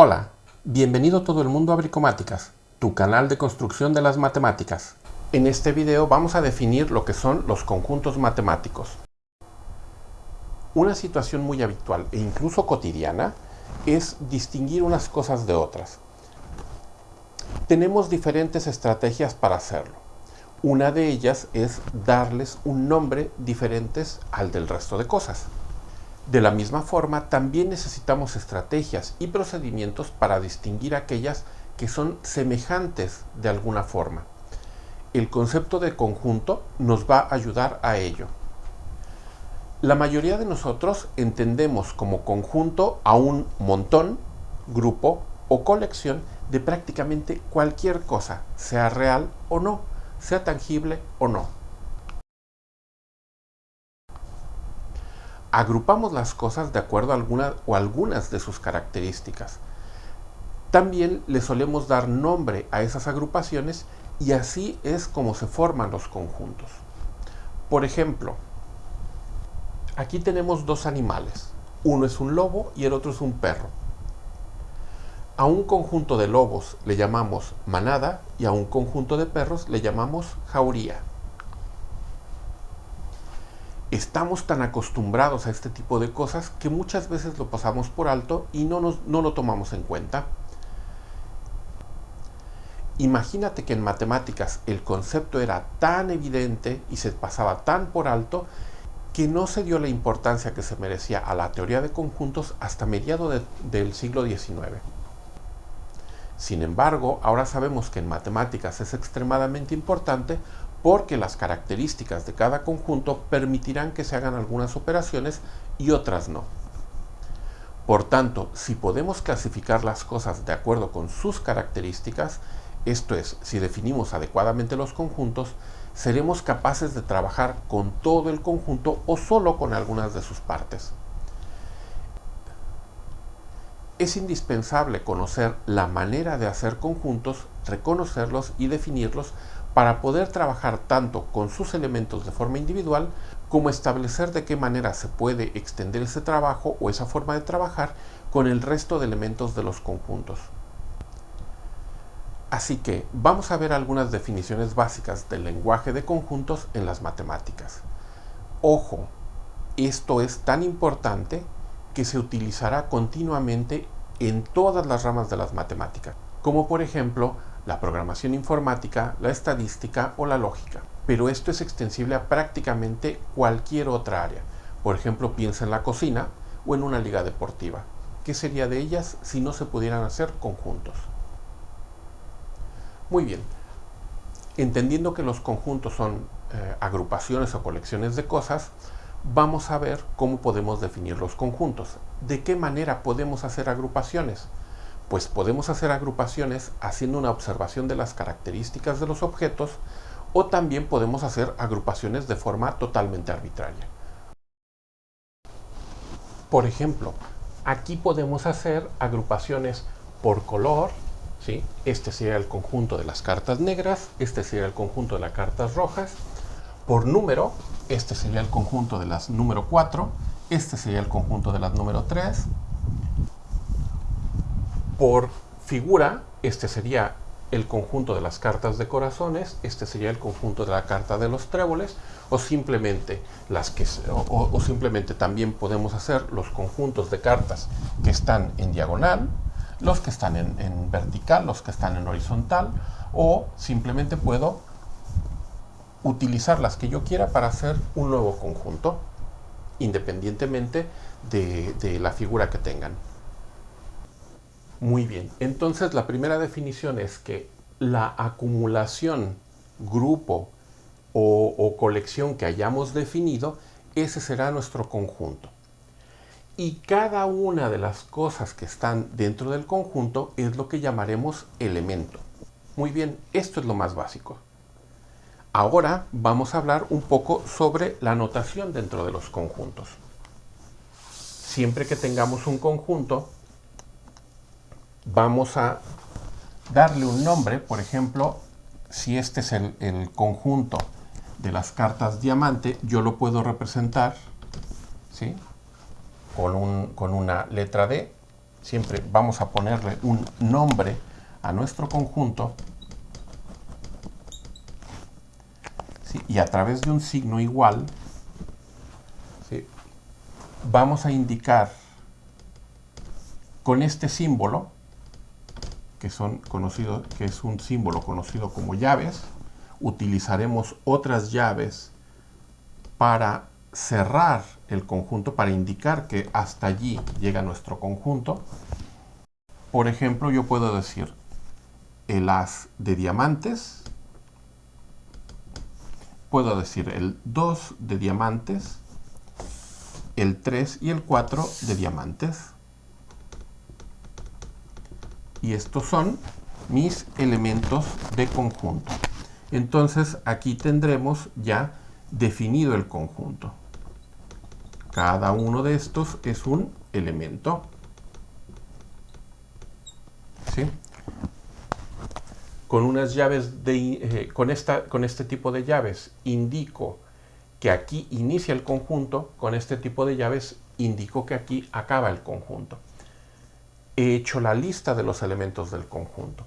Hola, bienvenido todo el mundo a Bricomáticas, tu canal de construcción de las matemáticas. En este video vamos a definir lo que son los conjuntos matemáticos. Una situación muy habitual e incluso cotidiana es distinguir unas cosas de otras. Tenemos diferentes estrategias para hacerlo. Una de ellas es darles un nombre diferente al del resto de cosas. De la misma forma, también necesitamos estrategias y procedimientos para distinguir aquellas que son semejantes de alguna forma. El concepto de conjunto nos va a ayudar a ello. La mayoría de nosotros entendemos como conjunto a un montón, grupo o colección de prácticamente cualquier cosa, sea real o no, sea tangible o no. Agrupamos las cosas de acuerdo a alguna o algunas de sus características. También le solemos dar nombre a esas agrupaciones y así es como se forman los conjuntos. Por ejemplo, aquí tenemos dos animales. Uno es un lobo y el otro es un perro. A un conjunto de lobos le llamamos manada y a un conjunto de perros le llamamos jauría estamos tan acostumbrados a este tipo de cosas que muchas veces lo pasamos por alto y no, no lo tomamos en cuenta. Imagínate que en matemáticas el concepto era tan evidente y se pasaba tan por alto que no se dio la importancia que se merecía a la teoría de conjuntos hasta mediados del siglo XIX. Sin embargo, ahora sabemos que en matemáticas es extremadamente importante porque las características de cada conjunto permitirán que se hagan algunas operaciones y otras no. Por tanto, si podemos clasificar las cosas de acuerdo con sus características, esto es, si definimos adecuadamente los conjuntos, seremos capaces de trabajar con todo el conjunto o solo con algunas de sus partes. Es indispensable conocer la manera de hacer conjuntos, reconocerlos y definirlos para poder trabajar tanto con sus elementos de forma individual como establecer de qué manera se puede extender ese trabajo o esa forma de trabajar con el resto de elementos de los conjuntos. Así que vamos a ver algunas definiciones básicas del lenguaje de conjuntos en las matemáticas. Ojo, esto es tan importante que se utilizará continuamente en todas las ramas de las matemáticas, como por ejemplo la programación informática, la estadística o la lógica. Pero esto es extensible a prácticamente cualquier otra área. Por ejemplo, piensa en la cocina o en una liga deportiva. ¿Qué sería de ellas si no se pudieran hacer conjuntos? Muy bien. Entendiendo que los conjuntos son eh, agrupaciones o colecciones de cosas, vamos a ver cómo podemos definir los conjuntos. ¿De qué manera podemos hacer agrupaciones? Pues podemos hacer agrupaciones haciendo una observación de las características de los objetos o también podemos hacer agrupaciones de forma totalmente arbitraria. Por ejemplo, aquí podemos hacer agrupaciones por color, ¿sí? este sería el conjunto de las cartas negras, este sería el conjunto de las cartas rojas, por número, este sería el conjunto de las número 4, este sería el conjunto de las número 3, por figura, este sería el conjunto de las cartas de corazones, este sería el conjunto de la carta de los tréboles, o simplemente, las que, o, simplemente también podemos hacer los conjuntos de cartas que están en diagonal, los que están en, vertical, los que están en horizontal, o simplemente puedo utilizar las que yo quiera para hacer un nuevo conjunto, independientemente de, de la figura que tengan. Muy bien, entonces la primera definición es que la acumulación, grupo o, colección que hayamos definido, ese será nuestro conjunto. Y cada una de las cosas que están dentro del conjunto es lo que llamaremos elemento. Muy bien, esto es lo más básico. Ahora vamos a hablar un poco sobre la notación dentro de los conjuntos. Siempre que tengamos un conjunto, vamos a darle un nombre, por ejemplo, si este es el, conjunto de las cartas diamante, yo lo puedo representar ¿sí? con, con una letra D, siempre vamos a ponerle un nombre a nuestro conjunto y a través de un signo igual vamos a indicar con este símbolo que, son conocidos, que es un símbolo conocido como llaves utilizaremos otras llaves para cerrar el conjunto, para indicar que hasta allí llega nuestro conjunto. Por ejemplo, yo puedo decir el as de diamantes, puedo decir el 2 de diamantes, el 3 y el 4 de diamantes. Y estos son mis elementos de conjunto. Entonces aquí tendremos ya definido el conjunto. Cada uno de estos es un elemento. ¿Sí? Con unas llaves de, eh, con, esta, con este tipo de llaves indico que aquí inicia el conjunto, con este tipo de llaves indico que aquí acaba el conjunto. He hecho la lista de los elementos del conjunto.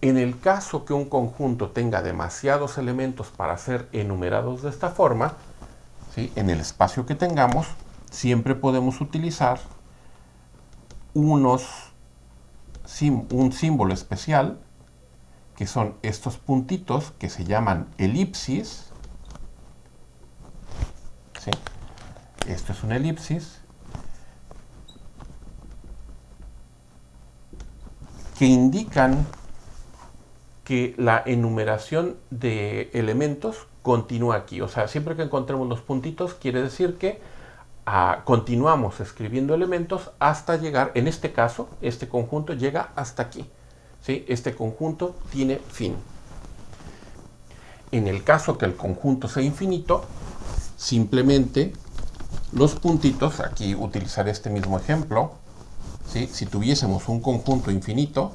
En el caso que un conjunto tenga demasiados elementos para ser enumerados de esta forma, ¿sí? en el espacio que tengamos, siempre podemos utilizar unos, un símbolo especial, que son estos puntitos que se llaman elipsis. Esto es una elipsis. Que indican que la enumeración de elementos continúa aquí. O sea, siempre que encontremos los puntitos, quiere decir que ah, continuamos escribiendo elementos hasta llegar, en este caso, este conjunto llega hasta aquí. ¿sí? Este conjunto tiene fin. En el caso que el conjunto sea infinito, simplemente los puntitos, aquí utilizaré este mismo ejemplo, si tuviésemos un conjunto infinito,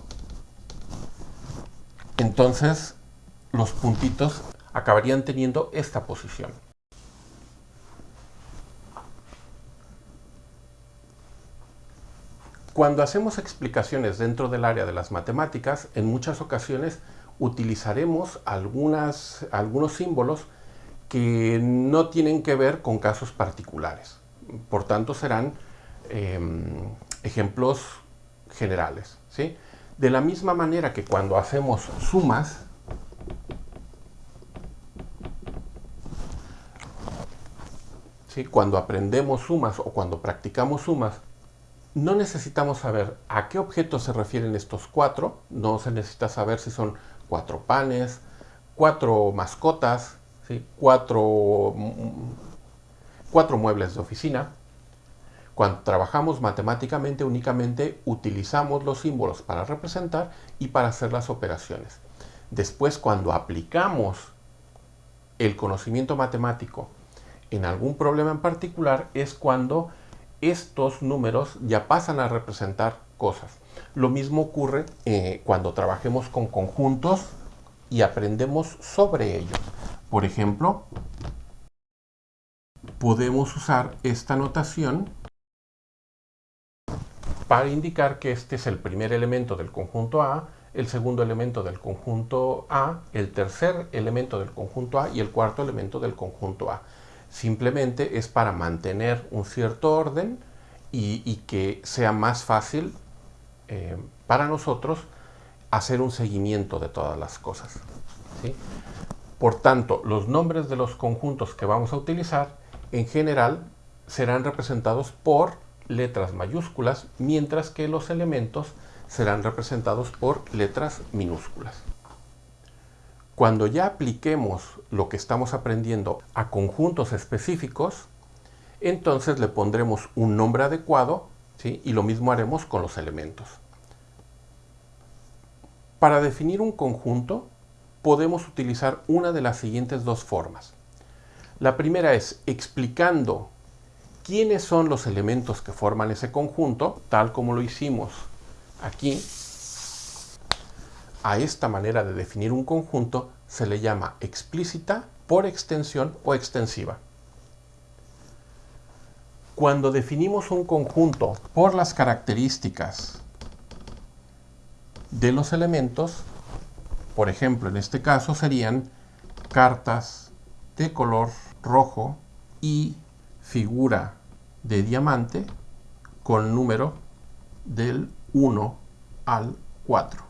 entonces los puntitos acabarían teniendo esta posición. Cuando hacemos explicaciones dentro del área de las matemáticas, en muchas ocasiones utilizaremos algunos símbolos que no tienen que ver con casos particulares. Por tanto, serán em, ejemplos generales. ¿sí? De la misma manera que cuando hacemos sumas, ¿sí? cuando aprendemos sumas o cuando practicamos sumas, no necesitamos saber a qué objetos se refieren estos cuatro, no se necesita saber si son cuatro panes, cuatro mascotas, ¿sí? cuatro, cuatro muebles de oficina, cuando trabajamos matemáticamente únicamente utilizamos los símbolos para representar y para hacer las operaciones. Después cuando aplicamos el conocimiento matemático en algún problema en particular es cuando estos números ya pasan a representar cosas. Lo mismo ocurre eh, cuando trabajemos con conjuntos y aprendemos sobre ellos. Por ejemplo, podemos usar esta notación para indicar que este es el primer elemento del conjunto A, el segundo elemento del conjunto A, el tercer elemento del conjunto A y el cuarto elemento del conjunto A. Simplemente es para mantener un cierto orden y, que sea más fácil eh, para nosotros hacer un seguimiento de todas las cosas. Por tanto, los nombres de los conjuntos que vamos a utilizar en general serán representados por letras mayúsculas, mientras que los elementos serán representados por letras minúsculas. Cuando ya apliquemos lo que estamos aprendiendo a conjuntos específicos, entonces le pondremos un nombre adecuado y lo mismo haremos con los elementos. Para definir un conjunto podemos utilizar una de las siguientes dos formas. La primera es explicando quiénes son los elementos que forman ese conjunto, tal como lo hicimos aquí. A esta manera de definir un conjunto se le llama explícita, por extensión o extensiva. Cuando definimos un conjunto por las características de los elementos, por ejemplo, en este caso serían cartas de color rojo y figura de diamante con número del 1 al 4.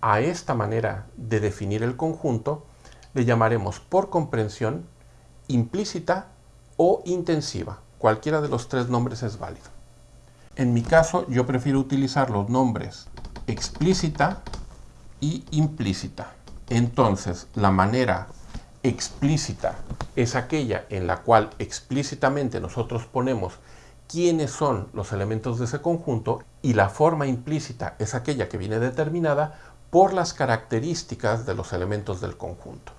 A esta manera de definir el conjunto le llamaremos por comprensión implícita o intensiva. Cualquiera de los tres nombres es válido. En mi caso yo prefiero utilizar los nombres explícita y implícita. Entonces la manera explícita es aquella en la cual explícitamente nosotros ponemos quiénes son los elementos de ese conjunto y la forma implícita es aquella que viene determinada por las características de los elementos del conjunto.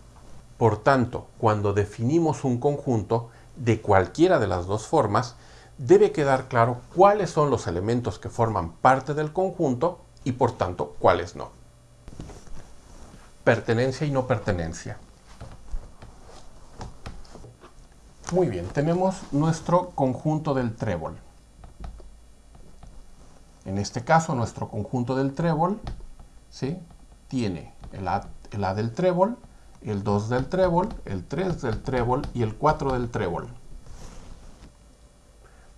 Por tanto, cuando definimos un conjunto de cualquiera de las dos formas, debe quedar claro cuáles son los elementos que forman parte del conjunto y por tanto cuáles no. Pertenencia y no pertenencia. Muy bien, tenemos nuestro conjunto del trébol. En este caso, nuestro conjunto del trébol ¿sí? tiene el a, el a del trébol, el 2 del trébol, el 3 del trébol y el 4 del trébol.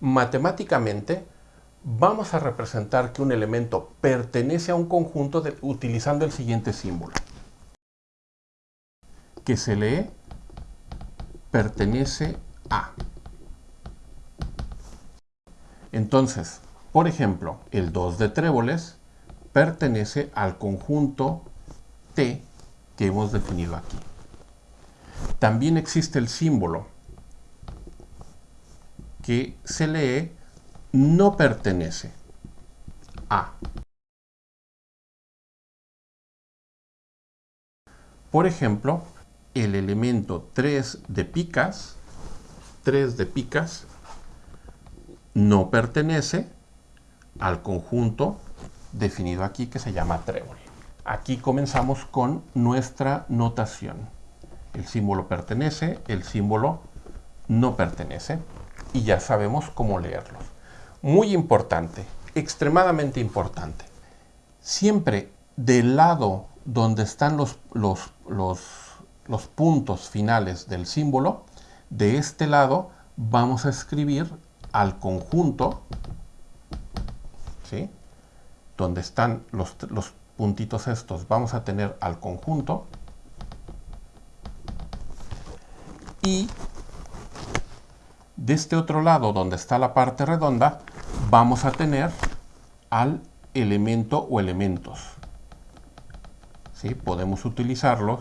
Matemáticamente, vamos a representar que un elemento pertenece a un conjunto utilizando el siguiente símbolo, que se lee pertenece a. Entonces, por ejemplo, el 2 de tréboles pertenece al conjunto T que hemos definido aquí. También existe el símbolo que se lee no pertenece a. Por ejemplo, el elemento 3 de picas, 3 de picas, no pertenece al conjunto definido aquí que se llama trébol. Aquí comenzamos con nuestra notación. El símbolo pertenece, el símbolo no pertenece y ya sabemos cómo leerlos. Muy importante, extremadamente importante. Siempre del lado donde están los, los, los los puntos finales del símbolo, de este lado vamos a escribir al conjunto, ¿sí? donde están los, los puntitos estos, vamos a tener al conjunto y de este otro lado donde está la parte redonda vamos a tener al elemento o elementos. ¿Sí? Podemos utilizarlos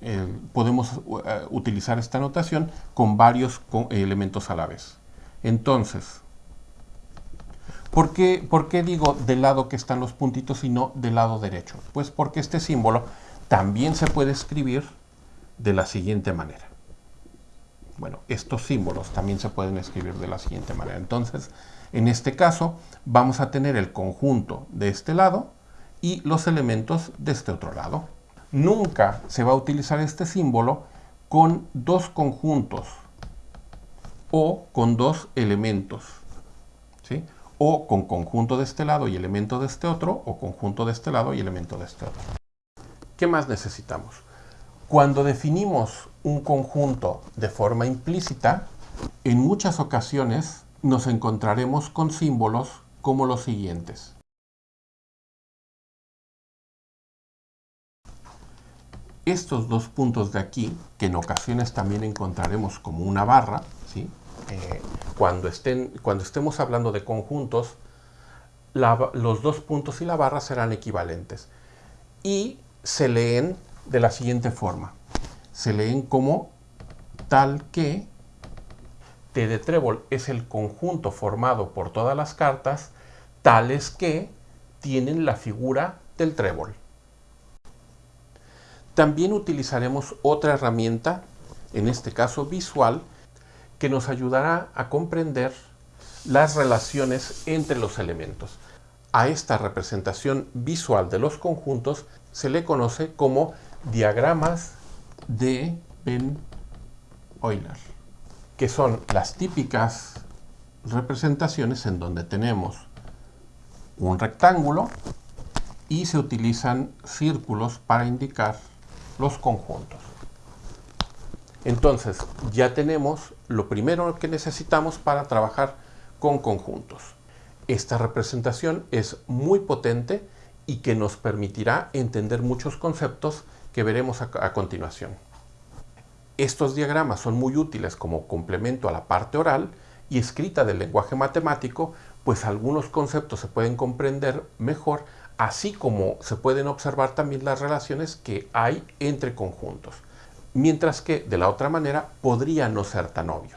eh, podemos eh, utilizar esta notación con varios elementos a la vez. Entonces, ¿por qué, ¿por qué digo del lado que están los puntitos y no del lado derecho? Pues porque este símbolo también se puede escribir de la siguiente manera. Bueno, estos símbolos también se pueden escribir de la siguiente manera. Entonces, en este caso, vamos a tener el conjunto de este lado y los elementos de este otro lado nunca se va a utilizar este símbolo con dos conjuntos o con dos elementos. ¿sí? O con conjunto de este lado y elemento de este otro, o conjunto de este lado y elemento de este otro. ¿Qué más necesitamos? Cuando definimos un conjunto de forma implícita, en muchas ocasiones nos encontraremos con símbolos como los siguientes. Estos dos puntos de aquí, que en ocasiones también encontraremos como una barra, ¿sí? Eh, cuando, estén, cuando estemos hablando de conjuntos, los dos puntos y la barra serán equivalentes. Y se leen de la siguiente forma. Se leen como tal que T de trébol es el conjunto formado por todas las cartas tales que tienen la figura del trébol. También utilizaremos otra herramienta, en este caso visual, que nos ayudará a comprender las relaciones entre los elementos. A esta representación visual de los conjuntos se le conoce como diagramas de Ben Euler, que son las típicas representaciones en donde tenemos un rectángulo y se utilizan círculos para indicar los conjuntos. Entonces, ya tenemos lo primero que necesitamos para trabajar con conjuntos. Esta representación es muy potente y que nos permitirá entender muchos conceptos que veremos a, a continuación. Estos diagramas son muy útiles como complemento a la parte oral y escrita del lenguaje matemático, pues algunos conceptos se pueden comprender mejor, así como se pueden observar también las relaciones que hay entre conjuntos, mientras que de la otra manera podría no ser tan obvio.